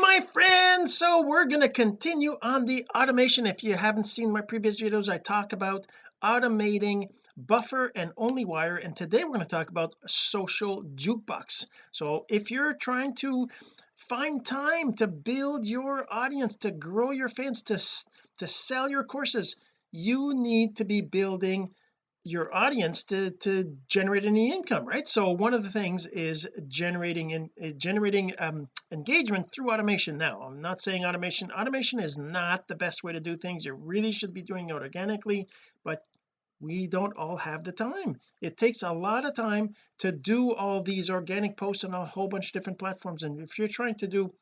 my friends. So we're going to continue on the automation. If you haven't seen my previous videos I talk about automating buffer and onlywire. And today we're going to talk about social jukebox. So if you're trying to find time to build your audience to grow your fans to to sell your courses you need to be building your audience to to generate any income right? So one of the things is generating in uh, generating um, engagement through automation. Now I'm not saying automation. Automation is not the best way to do things. You really should be doing it organically but we don't all have the time. It takes a lot of time to do all these organic posts on a whole bunch of different platforms. And if you're trying to do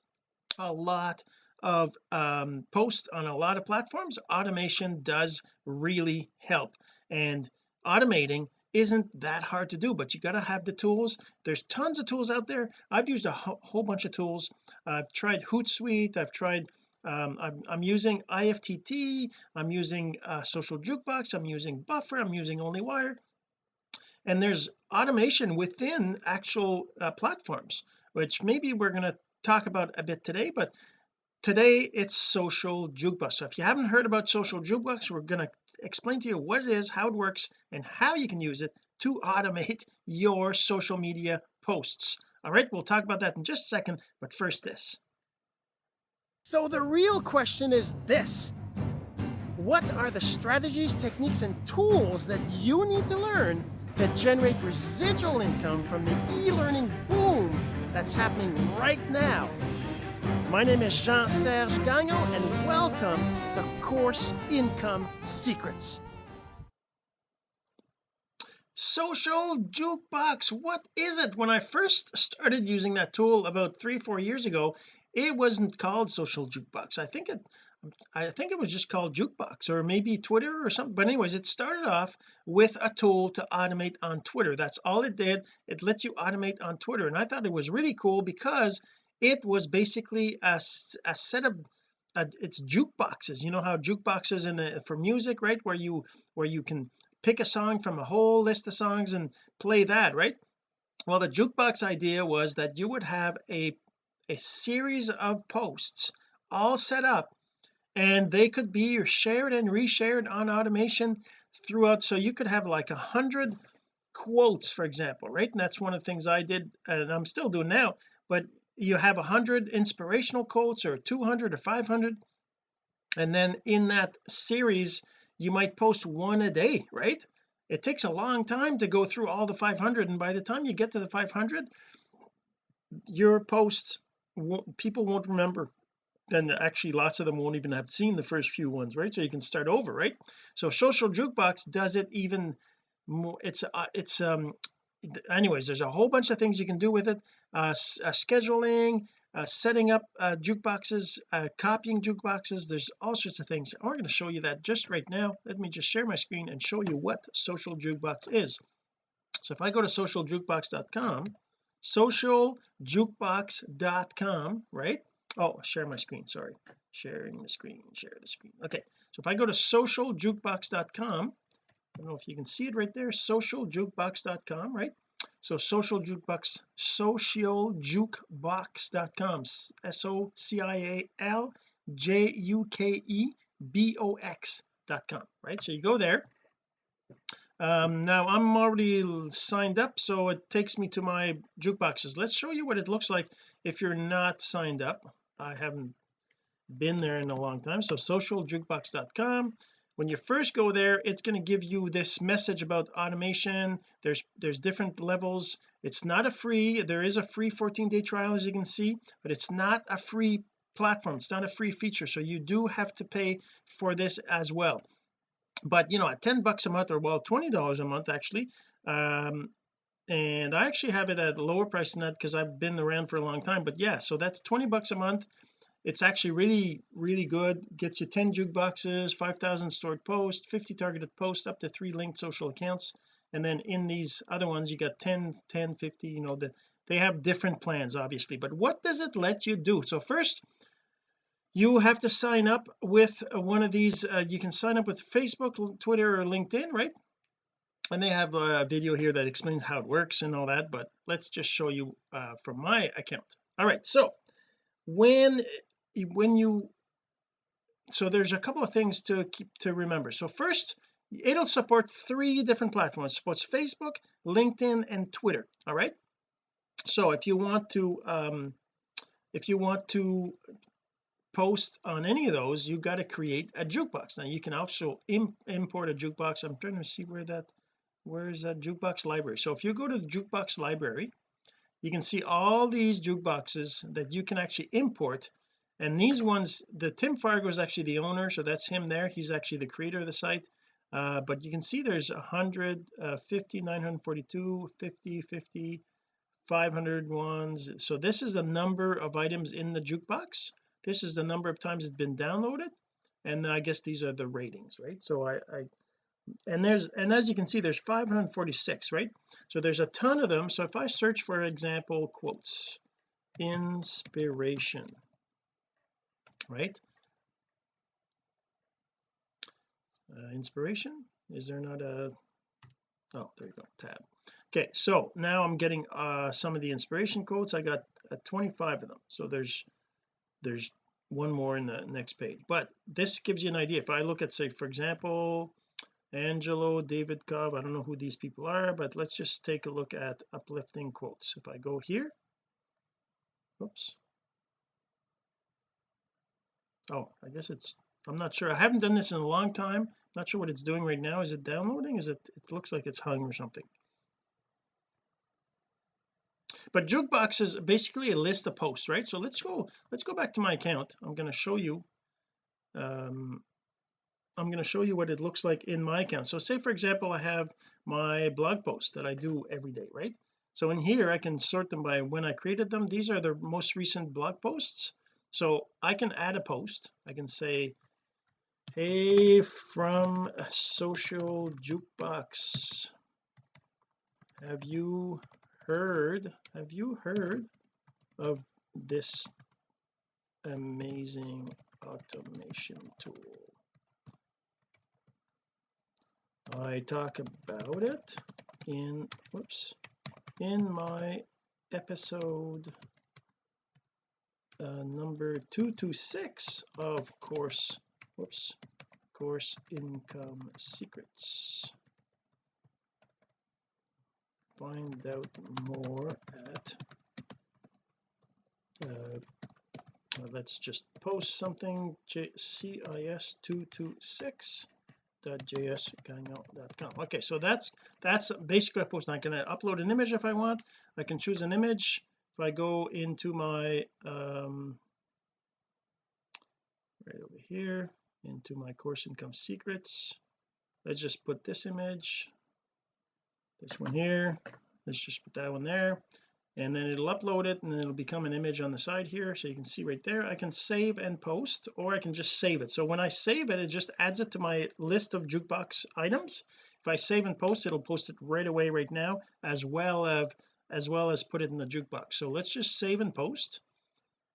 a lot of um, posts on a lot of platforms automation does really help. And automating isn't that hard to do but you got to have the tools. There's tons of tools out there. I've used a ho whole bunch of tools. I've tried Hootsuite I've tried um, I'm, I'm, using IFTT I'm using uh, social jukebox I'm using buffer I'm using onlywire. And there's automation within actual uh, platforms which maybe we're going to talk about a bit today but today it's social jukebox. So if you haven't heard about social jukebox we're going to explain to you what it is how it works and how you can use it to automate your social media posts. All right we'll talk about that in just a second but first this. So the real question is this. What are the strategies techniques and tools that you need to learn to generate residual income from the e-learning boom that's happening right now my name is Jean-Serge Gagnon and welcome to Course Income Secrets. Social Jukebox, what is it? When I first started using that tool about three, four years ago, it wasn't called Social Jukebox. I think it I think it was just called Jukebox or maybe Twitter or something but anyways it started off with a tool to automate on Twitter that's all it did it lets you automate on Twitter and I thought it was really cool because it was basically a, a set of uh, it's jukeboxes. You know how jukeboxes in the for music right? Where you where you can pick a song from a whole list of songs and play that right? Well the jukebox idea was that you would have a a series of posts all set up and they could be shared and reshared on automation throughout. So you could have like a hundred quotes for example right? And that's one of the things I did and I'm still doing now but you have a hundred inspirational quotes or 200 or 500 and then in that series you might post one a day right? It takes a long time to go through all the 500 and by the time you get to the 500 your posts won't, people won't remember. And actually lots of them won't even have seen the first few ones right? So you can start over right? So social jukebox does it even more it's uh, it's um anyways there's a whole bunch of things you can do with it. Uh, uh scheduling uh, setting up uh, jukeboxes uh, copying jukeboxes. There's all sorts of things. I'm going to show you that just right now. Let me just share my screen and show you what social jukebox is. So if I go to socialjukebox.com socialjukebox.com right? Oh share my screen sorry. Sharing the screen share the screen. Okay so if I go to socialjukebox.com I don't know if you can see it right there socialjukebox.com right? So social jukebox socialjukebox.com s-o-c-i-a-l j-u-k-e-b-o-x.com right? So you go there. Um now I'm already signed up so it takes me to my jukeboxes. Let's show you what it looks like if you're not signed up. I haven't been there in a long time. So socialjukebox.com when you first go there it's going to give you this message about automation. There's there's different levels. It's not a free there is a free 14 day trial as you can see but it's not a free platform. It's not a free feature so you do have to pay for this as well. But you know at 10 bucks a month or well 20 dollars a month actually um and I actually have it at a lower price than that because I've been around for a long time but yeah so that's 20 bucks a month it's actually really really good. Gets you 10 jukeboxes 5,000 stored posts 50 targeted posts up to three linked social accounts. And then in these other ones you got 10 10 50 you know the they have different plans obviously. But what does it let you do? So first you have to sign up with one of these uh, you can sign up with Facebook Twitter or LinkedIn right? And they have a video here that explains how it works and all that but let's just show you uh, from my account. All right so when when you so there's a couple of things to keep to remember. So first it'll support three different platforms. It supports Facebook LinkedIn and Twitter all right? So if you want to um if you want to post on any of those you got to create a jukebox. Now you can also Im import a jukebox. I'm trying to see where that where is that jukebox library? So if you go to the jukebox library you can see all these jukeboxes that you can actually import and these ones the Tim Fargo is actually the owner so that's him there. He's actually the creator of the site. Uh, but you can see there's 100 uh, 50 942 50 50 500 ones. So this is the number of items in the jukebox. This is the number of times it's been downloaded. And I guess these are the ratings right? So I, I and there's and as you can see there's 546 right? So there's a ton of them. So if I search for example quotes inspiration right? Uh, inspiration? Is there not a oh there you go tab. Okay so now I'm getting uh some of the inspiration quotes. I got uh, 25 of them. So there's there's one more in the next page. But this gives you an idea. If I look at say for example Angelo David Cobb I don't know who these people are but let's just take a look at uplifting quotes. If I go here oops oh I guess it's I'm not sure. I haven't done this in a long time. Not sure what it's doing right now. Is it downloading? Is it it looks like it's hung or something. But jukebox is basically a list of posts right? So let's go let's go back to my account. I'm going to show you um I'm going to show you what it looks like in my account. So say for example I have my blog posts that I do every day right? So in here I can sort them by when I created them. These are the most recent blog posts so I can add a post. I can say hey from social jukebox. Have you heard have you heard of this amazing automation tool? I talk about it in whoops in my episode uh, number 226 of course whoops course income secrets. Find out more at uh, let's just post something cis226 .jsgagnon.com okay so that's that's basically a post. Going to upload an image if I want. I can choose an image if I go into my um right over here into my course income secrets let's just put this image this one here let's just put that one there and then it'll upload it and then it'll become an image on the side here so you can see right there. I can save and post or I can just save it. So when I save it it just adds it to my list of jukebox items. If I save and post it'll post it right away right now as well as as well as put it in the jukebox. So let's just save and post.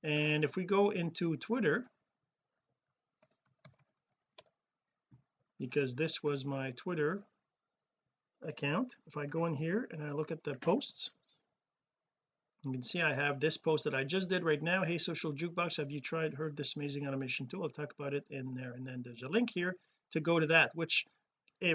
And if we go into Twitter because this was my Twitter account if I go in here and I look at the posts you can see I have this post that I just did right now. Hey social jukebox have you tried heard this amazing automation tool? I'll talk about it in there. And then there's a link here to go to that which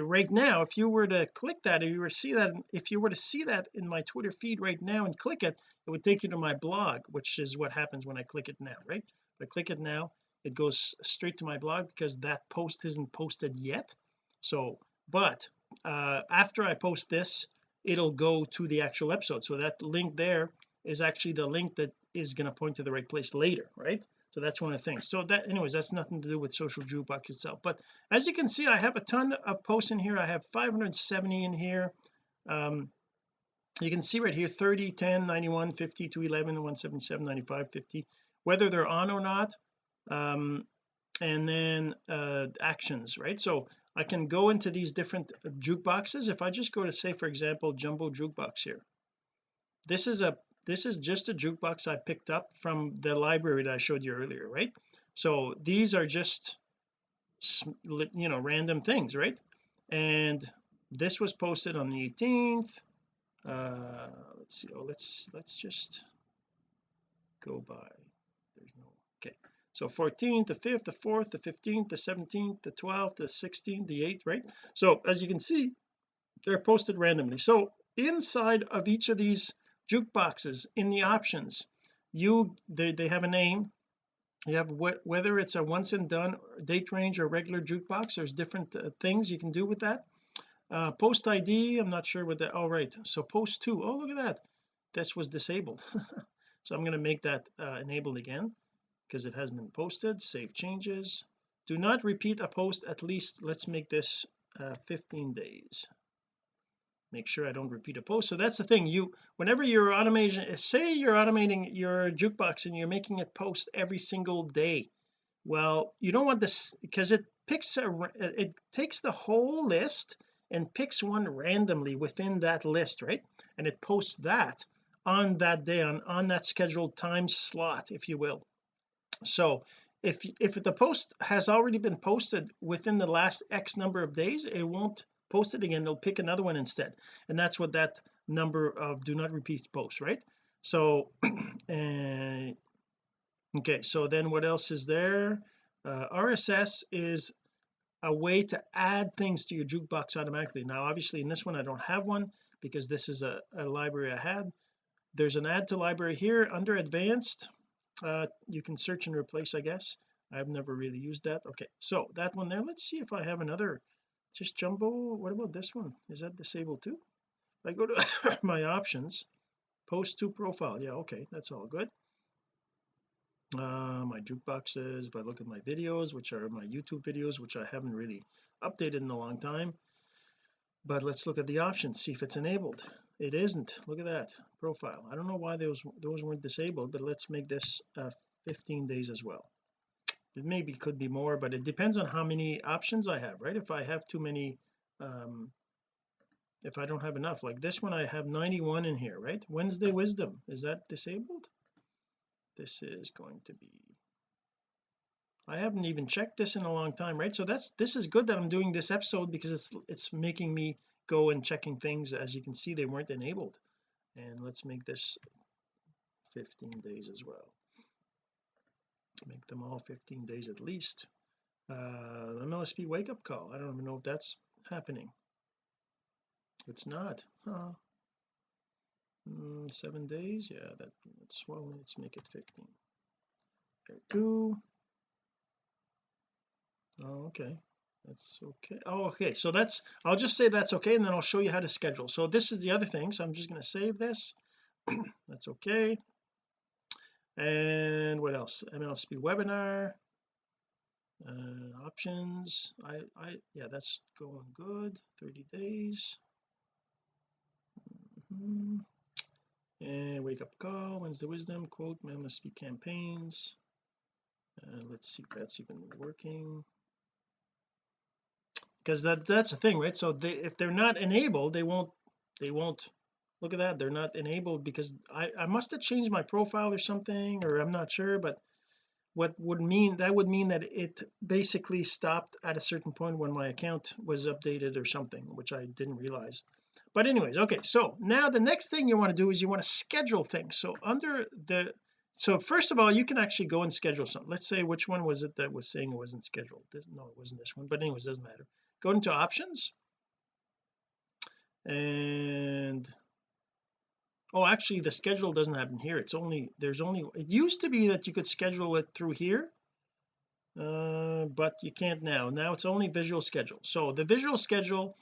right now if you were to click that if you were to see that if you were to see that in my Twitter feed right now and click it it would take you to my blog which is what happens when I click it now right? If I click it now it goes straight to my blog because that post isn't posted yet. So but uh after I post this it'll go to the actual episode. So that link there is actually the link that is going to point to the right place later right so that's one of the things. So that anyways that's nothing to do with social jukebox itself. But as you can see I have a ton of posts in here. I have 570 in here. Um you can see right here 30 10 91 50 211 177 95 50 whether they're on or not. Um and then uh actions right? So I can go into these different jukeboxes. If I just go to say for example jumbo jukebox here. This is a this is just a jukebox I picked up from the library that I showed you earlier right? So these are just you know random things right? And this was posted on the 18th uh let's see oh let's let's just go by. There's so 14th the 5th the 4th the 15th the 17th the 12th the 16th the 8th right? So as you can see they're posted randomly. So inside of each of these jukeboxes in the options. You they, they have a name. You have what whether it's a once and done date range or regular jukebox there's different uh, things you can do with that. Uh, post ID I'm not sure what that all right. So post two oh look at that. This was disabled. So I'm going to make that uh, enabled again because it has been posted save changes. Do not repeat a post at least let's make this uh, 15 days make sure I don't repeat a post. So that's the thing. You whenever you're automating say you're automating your jukebox and you're making it post every single day. Well you don't want this because it picks a it takes the whole list and picks one randomly within that list right? And it posts that on that day on on that scheduled time slot if you will. So if if the post has already been posted within the last x number of days it won't post it again they'll pick another one instead. And that's what that number of do not repeat posts right? So uh, okay so then what else is there? Uh, RSS is a way to add things to your jukebox automatically. Now obviously in this one I don't have one because this is a, a library I had. There's an add to library here under advanced. Uh, you can search and replace I guess. I've never really used that. Okay so that one there let's see if I have another just jumbo. What about this one? Is that disabled too? If I go to my options post to profile. Yeah okay that's all good. Uh, my jukeboxes if I look at my videos which are my YouTube videos which I haven't really updated in a long time. But let's look at the options see if it's enabled. It isn't. Look at that profile. I don't know why those those weren't disabled but let's make this uh, 15 days as well it maybe could be more but it depends on how many options I have right? If I have too many um if I don't have enough like this one I have 91 in here right? Wednesday wisdom is that disabled? This is going to be I haven't even checked this in a long time right? So that's this is good that I'm doing this episode because it's it's making me go and checking things. As you can see they weren't enabled. And let's make this 15 days as well make them all 15 days at least. Uh MLSP wake up call. I don't even know if that's happening. It's not huh? Mm, seven days? Yeah that, that's well let's make it 15 there two oh okay. That's okay. Oh okay. So that's I'll just say that's okay and then I'll show you how to schedule. So this is the other thing. So I'm just going to save this. That's okay and what else? MLSP webinar uh, options. I I yeah that's going good. 30 days. Mm -hmm. and wake up call when's the wisdom? Quote MLSP campaigns. Uh, let's see if that's even working. Because that that's the thing right? So they if they're not enabled they won't they won't look at that they're not enabled because I I must have changed my profile or something or I'm not sure but what would mean that would mean that it basically stopped at a certain point when my account was updated or something which I didn't realize. But anyways okay so now the next thing you want to do is you want to schedule things. So under the so first of all you can actually go and schedule something. Let's say which one was it that was saying it wasn't scheduled? This, no it wasn't this one but anyways doesn't matter. Go into options. And oh actually the schedule doesn't happen here. It's only there's only it used to be that you could schedule it through here uh, but you can't now. Now it's only visual schedule. So the visual schedule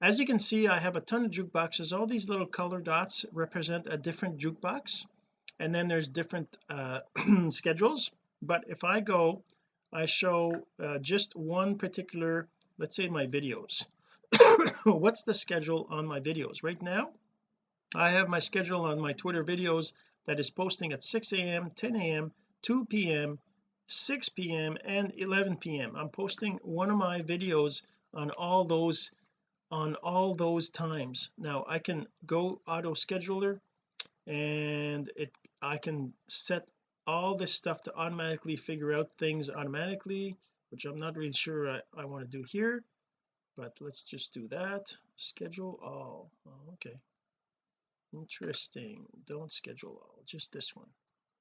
as you can see I have a ton of jukeboxes. All these little color dots represent a different jukebox and then there's different uh, schedules. But if I go I show uh, just one particular let's say my videos. What's the schedule on my videos? Right now I have my schedule on my Twitter videos that is posting at 6 a.m 10 a.m 2 p.m 6 p.m and 11 p.m I'm posting one of my videos on all those on all those times. Now I can go auto scheduler and it I can set all this stuff to automatically figure out things automatically which I'm not really sure I, I want to do here but let's just do that. Schedule all oh, okay interesting. Don't schedule all just this one.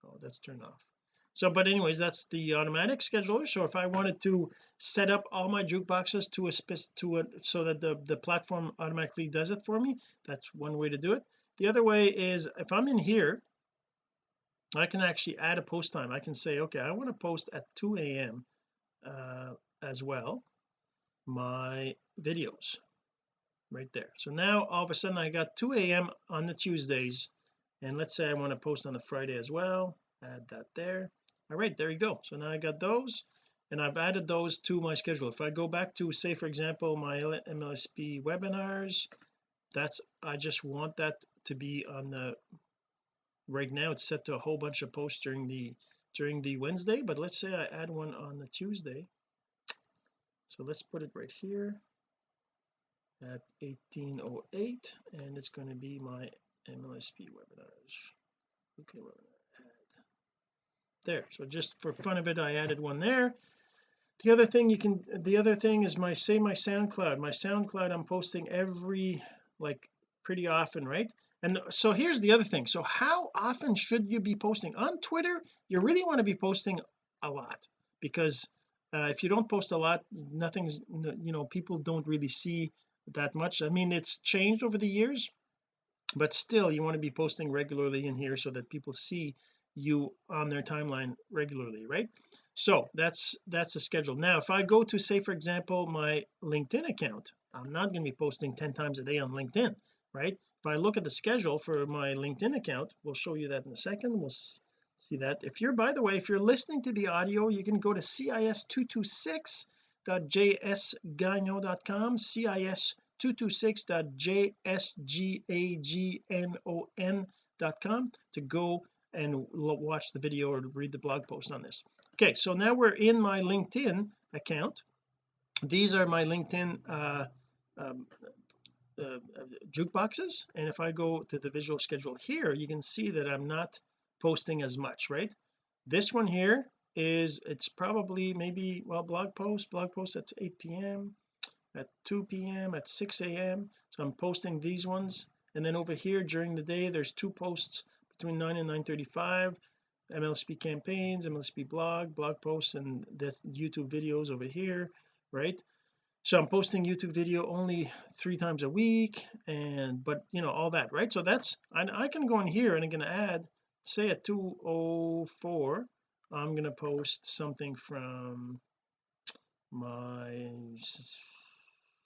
Oh that's turned off. So but anyways that's the automatic scheduler. So if I wanted to set up all my jukeboxes to a to a so that the the platform automatically does it for me that's one way to do it. The other way is if I'm in here I can actually add a post time. I can say okay I want to post at 2 a.m uh, as well my videos right there. So now all of a sudden I got 2 a.m on the Tuesdays and let's say I want to post on the Friday as well add that there. All right there you go. So now I got those and I've added those to my schedule. If I go back to say for example my MLSP webinars that's I just want that to be on the right now it's set to a whole bunch of posts during the during the Wednesday but let's say I add one on the Tuesday. So let's put it right here at 1808 and it's going to be my MLSP webinars weekly webinar add there so just for fun of it I added one there. The other thing you can the other thing is my say my SoundCloud. My SoundCloud I'm posting every like pretty often right? And so here's the other thing. So how often should you be posting? On Twitter you really want to be posting a lot because uh, if you don't post a lot nothing's you know people don't really see that much. I mean it's changed over the years but still you want to be posting regularly in here so that people see you on their timeline regularly right? So that's that's the schedule. Now if I go to say for example my LinkedIn account I'm not going to be posting 10 times a day on LinkedIn right? If I look at the schedule for my LinkedIn account we'll show you that in a second we'll see that. If you're by the way if you're listening to the audio you can go to cis226.jsgagnon.com cis 226.jsgagnon.com to go and watch the video or read the blog post on this. Okay so now we're in my LinkedIn account. These are my LinkedIn uh, um, uh, jukeboxes and if I go to the visual schedule here you can see that I'm not posting as much right? This one here is it's probably maybe well blog post blog post at 8 p.m at 2 p.m at 6 a.m so I'm posting these ones. And then over here during the day there's two posts between 9 and 9:35 MLSP campaigns MLSP blog blog posts and this YouTube videos over here right? So I'm posting YouTube video only three times a week and but you know all that right? So that's I, I can go in here and I'm going to add say at 204 I'm going to post something from my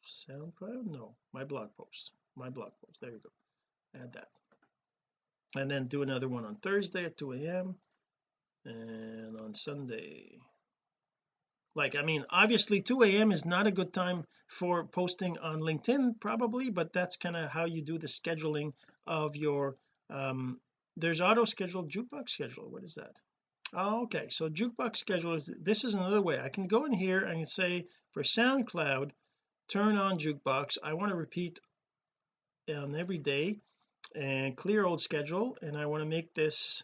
SoundCloud? No my blog post my blog post there you go add that. And then do another one on Thursday at 2 a.m and on Sunday. Like I mean obviously 2 a.m is not a good time for posting on LinkedIn probably but that's kind of how you do the scheduling of your um there's auto schedule jukebox schedule what is that okay so jukebox schedule is this is another way. I can go in here and say for SoundCloud turn on jukebox. I want to repeat on every day and clear old schedule and I want to make this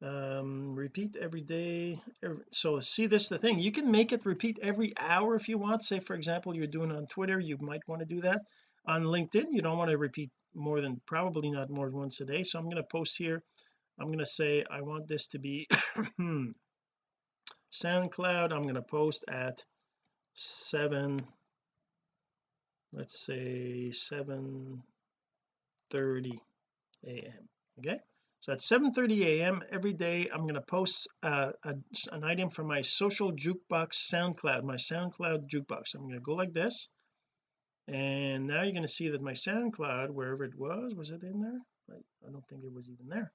um repeat every day every, so see this the thing. You can make it repeat every hour if you want. Say for example you're doing on Twitter you might want to do that. On LinkedIn you don't want to repeat more than probably not more than once a day so I'm going to post here I'm going to say I want this to be SoundCloud I'm going to post at 7 let's say 7 30 a.m okay? So at 7:30 a.m every day I'm going to post uh, a, an item from my social jukebox SoundCloud my SoundCloud jukebox. I'm going to go like this and now you're going to see that my SoundCloud wherever it was was it in there? I, I don't think it was even there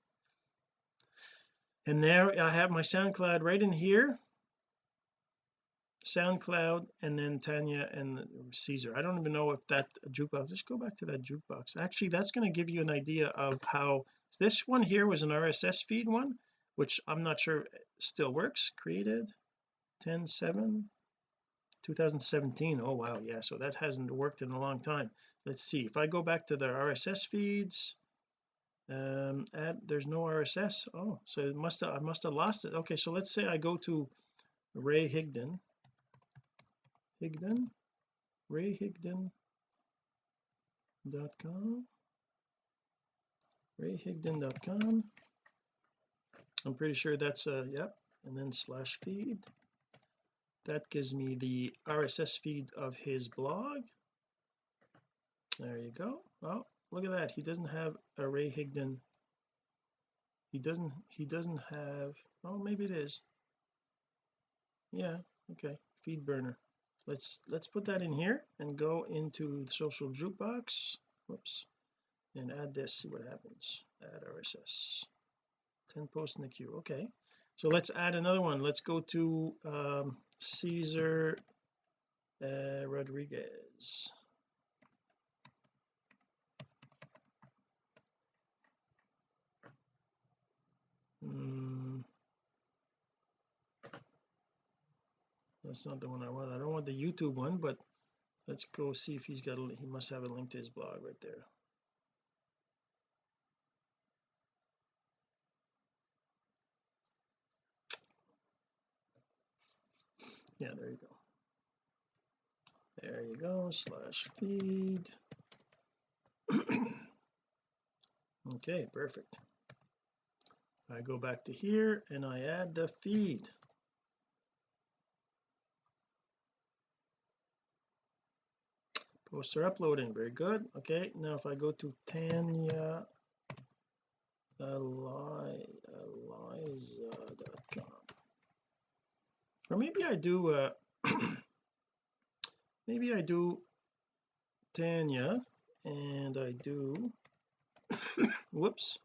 and there I have my SoundCloud right in here. SoundCloud and then Tanya and Caesar. I don't even know if that jukebox let's go back to that jukebox. Actually that's going to give you an idea of how this one here was an RSS feed one which I'm not sure still works. Created 10 7 2017 oh wow. Yeah so that hasn't worked in a long time. Let's see. If I go back to the RSS feeds um add there's no RSS oh so it must have I must have lost it. Okay so let's say I go to Ray Higdon. Higdon? Rayhigdon.com rayhigdon.com I'm pretty sure that's uh yep and then slash feed. That gives me the RSS feed of his blog. There you go. Oh look at that. He doesn't have a Ray Higdon. He doesn't he doesn't have oh maybe it is. Yeah okay. Feed burner. Let's let's put that in here and go into the social jukebox. Whoops. And add this. See what happens. Add RSS 10 posts in the queue. Okay. So let's add another one. Let's go to um Caesar uh, Rodriguez that's not the one I want. I don't want the YouTube one but let's go see if he's got a he must have a link to his blog right there. Yeah there you go. There you go slash feed. Okay perfect. I go back to here and I add the feed posts are uploading very good. Okay now if I go to Tanya Aliza.com or maybe I do uh maybe I do Tanya and I do whoops.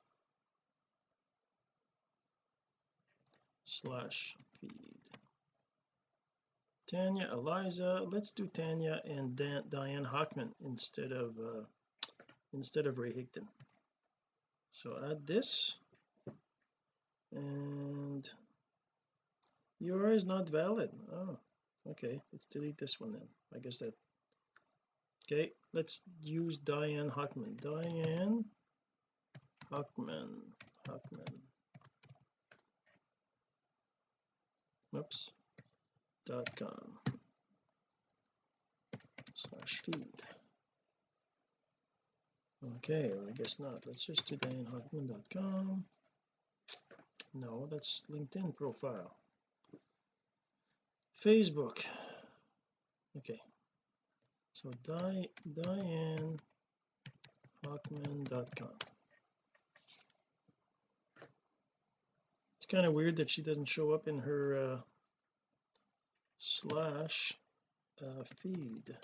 Slash feed Tanya Aliza let's do Tanya and Dan, Diane Hochman instead of uh, instead of Ray Higdon. So add this and URL is not valid. Oh okay let's delete this one then. I guess that okay let's use Diane Hochman. Diane Hochman Hochman. Oops dot com. Slash feed. Okay well, I guess not. Let's just do dianehochman.com no that's LinkedIn profile. Facebook. Okay. So Di Diane Hochman.com it's kind of weird that she doesn't show up in her uh, slash uh, feed.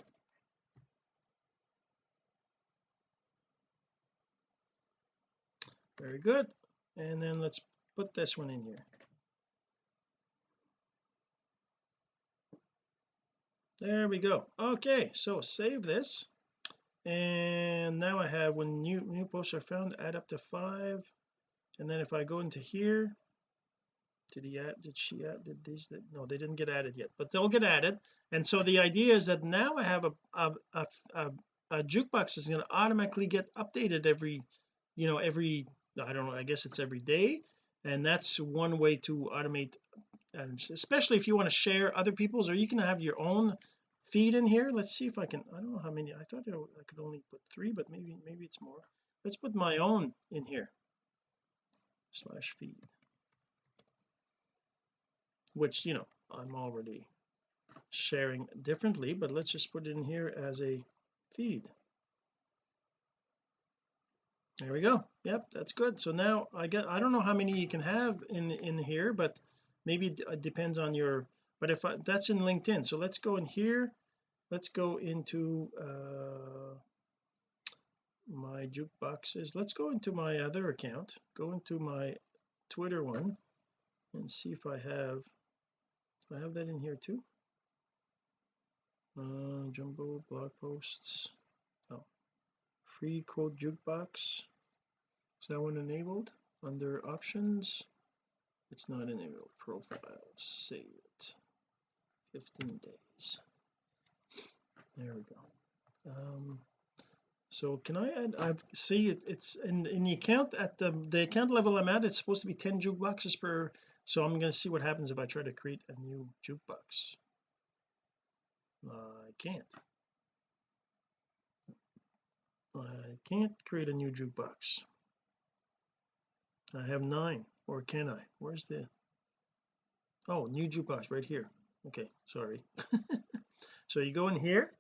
Very good. And then let's put this one in here. There we go. Okay so save this. And now I have when new new posts are found add up to five. And then if I go into here did he add did she add did these no they didn't get added yet but they'll get added. And so the idea is that now I have a a, a, a, a jukebox is going to automatically get updated every you know every I don't know I guess it's every day. And that's one way to automate and especially if you want to share other people's or you can have your own feed in here. Let's see if I can I don't know how many I thought I could only put three but maybe maybe it's more. Let's put my own in here. Slash feed which you know I'm already sharing differently but let's just put it in here as a feed. There we go. Yep that's good. So now I get I don't know how many you can have in in here but maybe it depends on your but if I, that's in LinkedIn. So let's go in here. Let's go into uh my jukeboxes. Let's go into my other account. Go into my Twitter one and see if I have I have that in here too. Uh jumbo blog posts. Oh. Free code jukebox. Is that one enabled under options? It's not enabled. Profile. Save it. 15 days. There we go. Um so can I add I've see it, it's in in the account at the the account level I'm at it's supposed to be 10 jukeboxes per so I'm going to see what happens if I try to create a new jukebox. I can't. I can't create a new jukebox. I have nine or can I? Where's the oh new jukebox right here. Okay sorry. So you go in here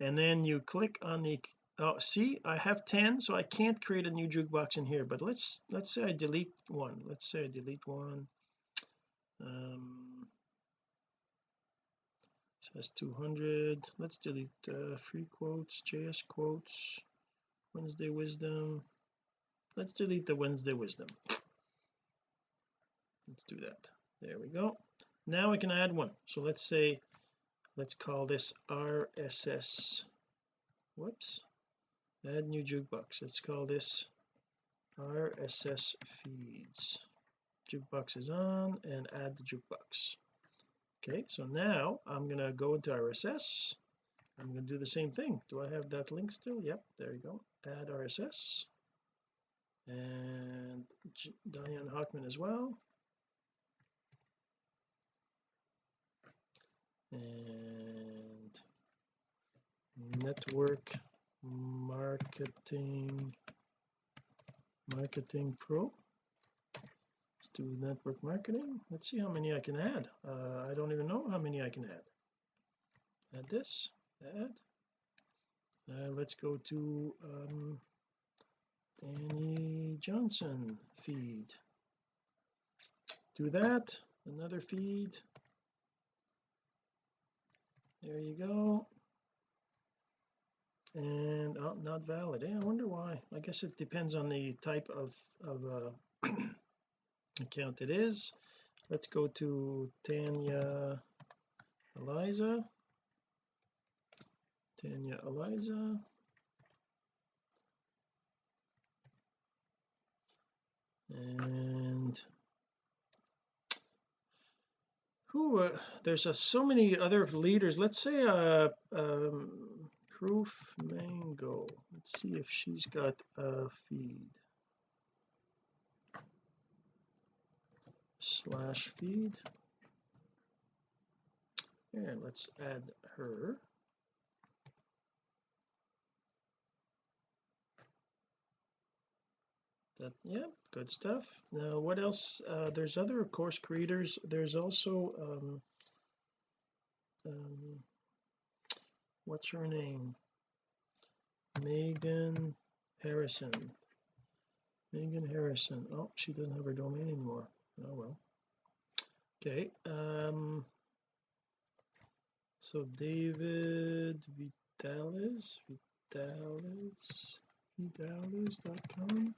and then you click on the oh see I have 10 so I can't create a new jukebox in here but let's let's say I delete one. Let's say I delete one um says 200 let's delete uh, free quotes JS quotes Wednesday wisdom. Let's delete the Wednesday wisdom. Let's do that. There we go. Now I can add one. So let's say let's call this RSS whoops. Add new jukebox. Let's call this RSS feeds jukebox is on and add the jukebox. Okay so now I'm to go into RSS I'm to do the same thing. Do I have that link still? Yep there you go. Add RSS and Diane Hochman as well. And network marketing marketing pro let's network marketing. Let's see how many I can add. Uh, I don't even know how many I can add. Add this add. Uh, let's go to um, Danny Johnson feed. Do that another feed. There you go. And oh, not valid. Eh, I wonder why. I guess it depends on the type of of uh, account it is. Let's go to Tanya Aliza. Tanya Aliza. And who uh, there's uh, so many other leaders. Let's say uh um proof mango. Let's see if she's got a feed slash feed. And let's add her. That yeah good stuff. Now what else? Uh, there's other course creators. There's also um, um what's her name? Megan Harrison. Megan Harrison. Oh she doesn't have her domain anymore oh well. Okay um so David Vitalis Vitalis Vitalis.com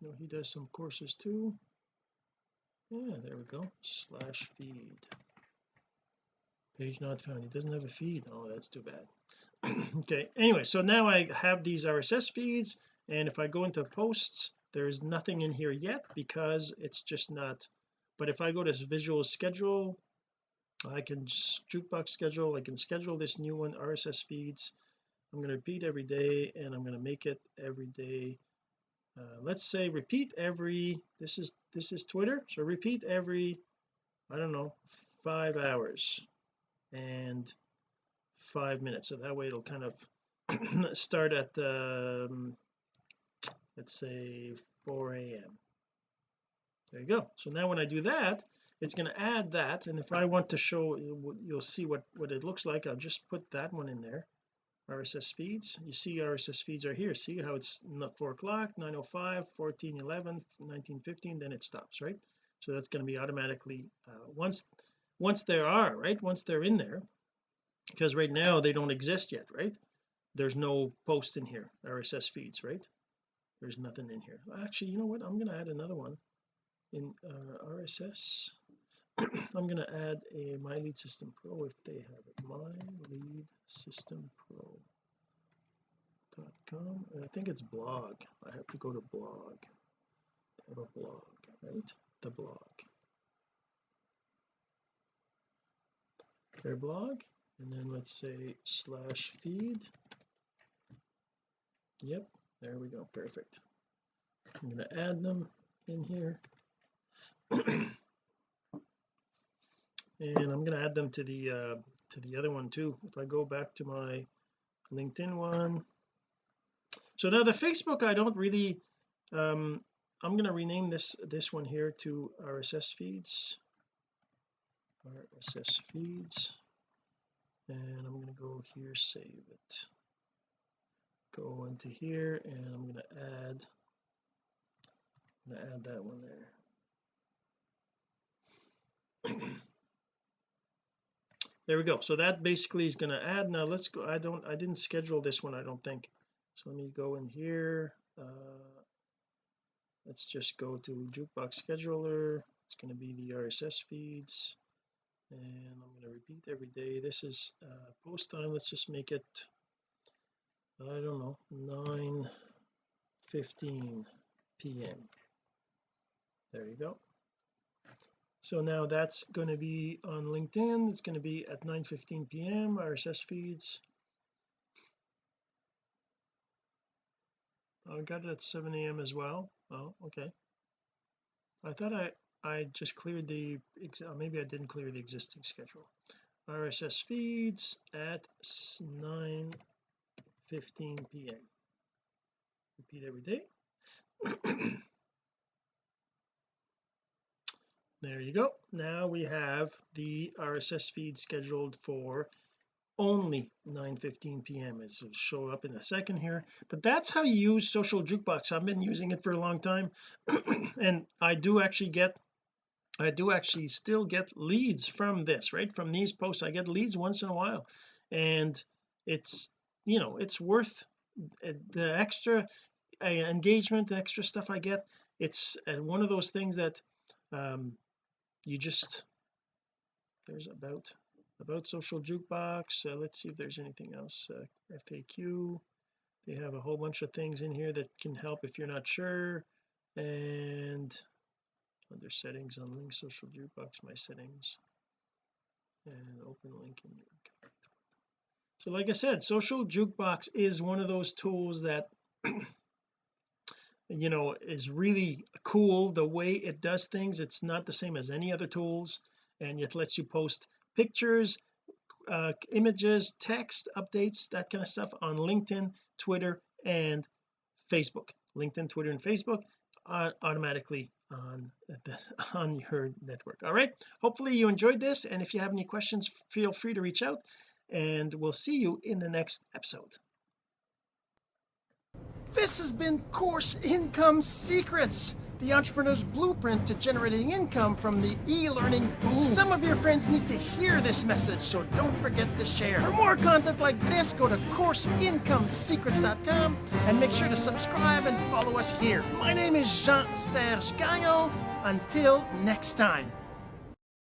no he does some courses too. Yeah there we go. Slash feed. Page not found. He doesn't have a feed. Oh that's too bad. Okay anyway so now I have these RSS feeds and if I go into posts there's nothing in here yet because it's just not but if I go to visual schedule I can jukebox schedule I can schedule this new one RSS feeds. I'm going to repeat every day and I'm going to make it every day. Uh, let's say repeat every this is this is Twitter so repeat every I don't know five hours and five minutes. So that way it'll kind of start at um, let's say 4 a.m there you go. So now when I do that it's going to add that and if I want to show you'll see what what it looks like I'll just put that one in there. RSS feeds. You see RSS feeds are here. See how it's 4 o'clock 905 14 11 19 15 then it stops right? So that's going to be automatically uh, once once there are right? Once they're in there because right now they don't exist yet right? There's no post in here RSS feeds right there's nothing in here. Actually you know what? I'm going to add another one in uh, RSS I'm going to add a my lead system pro if they have it. My lead system pro.com I think it's blog. I have to go to blog. I have a blog right? The blog. Their blog. And then let's say slash feed. Yep there we go perfect. I'm going to add them in here. And I'm going to add them to the uh, to the other one too. If I go back to my LinkedIn one. So now the Facebook I don't really um I'm going to rename this this one here to RSS feeds. RSS feeds. And I'm going to go here save it go into here and I'm going to add I'm going to add that one there. There we go. So that basically is going to add. Now let's go I don't I didn't schedule this one I don't think. So let me go in here. Uh, let's just go to jukebox scheduler. It's going to be the RSS feeds. And I'm going to repeat every day. This is uh, post time. Let's just make it I don't know 9 15 p.m there you go. So now that's going to be on LinkedIn it's going to be at 9 15 p.m RSS feeds. I got it at 7 a.m as well. Oh okay. I thought I I just cleared the uh, maybe I didn't clear the existing schedule. RSS feeds at 9 15 p.m repeat every day. There you go. Now we have the RSS feed scheduled for only 9 15 p.m it will show up in a second here but that's how you use social jukebox. I've been using it for a long time and I do actually get I do actually still get leads from this right? From these posts I get leads once in a while and it's you know it's worth uh, the extra uh, engagement the extra stuff I get it's uh, one of those things that um you just there's about about social jukebox uh, let's see if there's anything else uh, FAQ they have a whole bunch of things in here that can help if you're not sure and under settings on link social jukebox my settings and open link in so like I said social jukebox is one of those tools that you know is really cool. The way it does things it's not the same as any other tools and it lets you post pictures uh, images text updates that kind of stuff on LinkedIn Twitter and Facebook. LinkedIn Twitter and Facebook uh, automatically on the, on your network. All right? Hopefully you enjoyed this and if you have any questions feel free to reach out and we'll see you in the next episode this has been Course Income Secrets, the entrepreneur's blueprint to generating income from the e-learning boom. Some of your friends need to hear this message, so don't forget to share. For more content like this, go to CourseIncomeSecrets.com and make sure to subscribe and follow us here. My name is Jean-Serge Gagnon. Until next time.